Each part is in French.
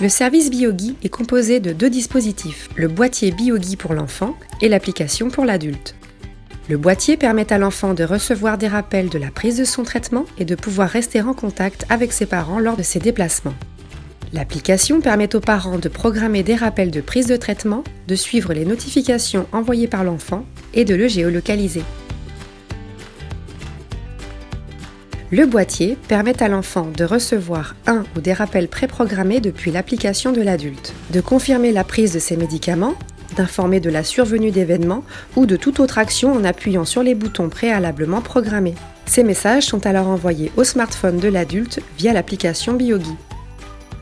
Le service BioGui est composé de deux dispositifs, le boîtier BioGui pour l'enfant et l'application pour l'adulte. Le boîtier permet à l'enfant de recevoir des rappels de la prise de son traitement et de pouvoir rester en contact avec ses parents lors de ses déplacements. L'application permet aux parents de programmer des rappels de prise de traitement, de suivre les notifications envoyées par l'enfant et de le géolocaliser. Le boîtier permet à l'enfant de recevoir un ou des rappels préprogrammés depuis l'application de l'adulte, de confirmer la prise de ses médicaments, d'informer de la survenue d'événements ou de toute autre action en appuyant sur les boutons préalablement programmés. Ces messages sont alors envoyés au smartphone de l'adulte via l'application BioGui.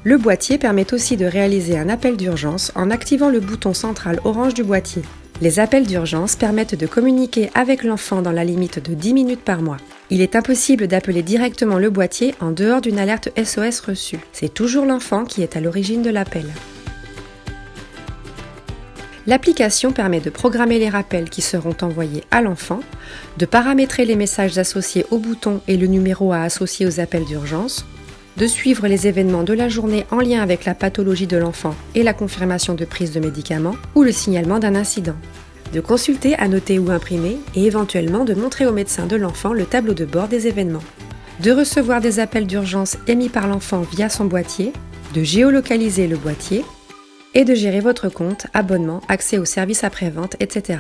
Le boîtier permet aussi de réaliser un appel d'urgence en activant le bouton central orange du boîtier. Les appels d'urgence permettent de communiquer avec l'enfant dans la limite de 10 minutes par mois. Il est impossible d'appeler directement le boîtier en dehors d'une alerte SOS reçue. C'est toujours l'enfant qui est à l'origine de l'appel. L'application permet de programmer les rappels qui seront envoyés à l'enfant, de paramétrer les messages associés au bouton et le numéro à associer aux appels d'urgence, de suivre les événements de la journée en lien avec la pathologie de l'enfant et la confirmation de prise de médicaments ou le signalement d'un incident, de consulter, annoter ou imprimer et éventuellement de montrer au médecin de l'enfant le tableau de bord des événements, de recevoir des appels d'urgence émis par l'enfant via son boîtier, de géolocaliser le boîtier et de gérer votre compte, abonnement, accès aux services après-vente, etc.